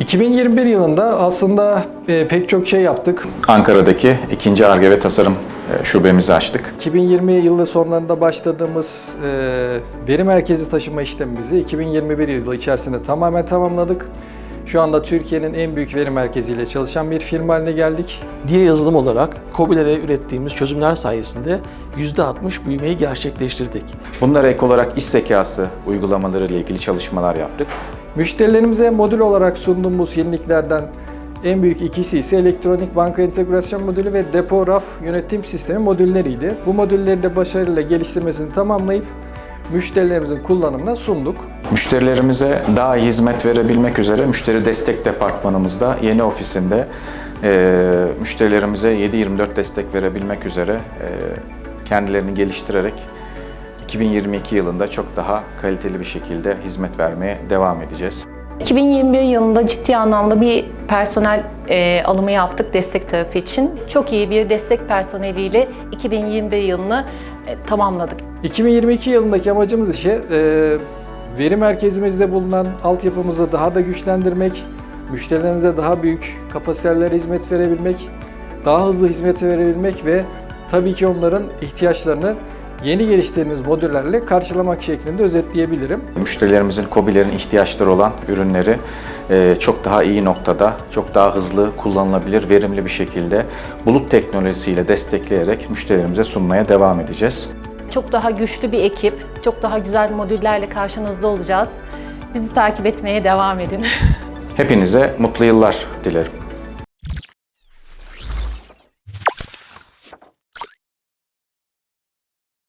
...2021 yılında aslında e, pek çok şey yaptık. Ankara'daki ikinci Ar-Ge ve Tasarım e, şubemizi açtık. 2020 yılı sonlarında başladığımız e, veri merkezi taşıma işlemimizi 2021 yılı içerisinde tamamen tamamladık. Şu anda Türkiye'nin en büyük veri merkeziyle çalışan bir firma haline geldik. Diye yazılım olarak COBİ'lere ürettiğimiz çözümler sayesinde %60 büyümeyi gerçekleştirdik. Bunlara ek olarak iş zekası uygulamaları ile ilgili çalışmalar yaptık. Müşterilerimize modül olarak sunduğumuz yeniliklerden en büyük ikisi ise elektronik banka entegrasyon modülü ve depo raf yönetim sistemi modülleriydi. Bu modülleri de başarıyla geliştirmesini tamamlayıp müşterilerimizin kullanımına sunduk. Müşterilerimize daha iyi hizmet verebilmek üzere müşteri destek departmanımızda yeni ofisinde e, müşterilerimize 7-24 destek verebilmek üzere e, kendilerini geliştirerek 2022 yılında çok daha kaliteli bir şekilde hizmet vermeye devam edeceğiz. 2021 yılında ciddi anlamda bir personel e, alımı yaptık destek tarafı için. Çok iyi bir destek personeliyle 2021 yılını e, tamamladık. 2022 yılındaki amacımız ise veri merkezimizde bulunan altyapımızı daha da güçlendirmek, müşterilerimize daha büyük kapasitelere hizmet verebilmek, daha hızlı hizmet verebilmek ve tabii ki onların ihtiyaçlarını yeni geliştirdiğimiz modüllerle karşılamak şeklinde özetleyebilirim. Müşterilerimizin, KOBİ'lerin ihtiyaçları olan ürünleri e, çok daha iyi noktada, çok daha hızlı, kullanılabilir, verimli bir şekilde bulut teknolojisiyle destekleyerek müşterilerimize sunmaya devam edeceğiz. Çok daha güçlü bir ekip, çok daha güzel modüllerle karşınızda olacağız. Bizi takip etmeye devam edin. Hepinize mutlu yıllar dilerim.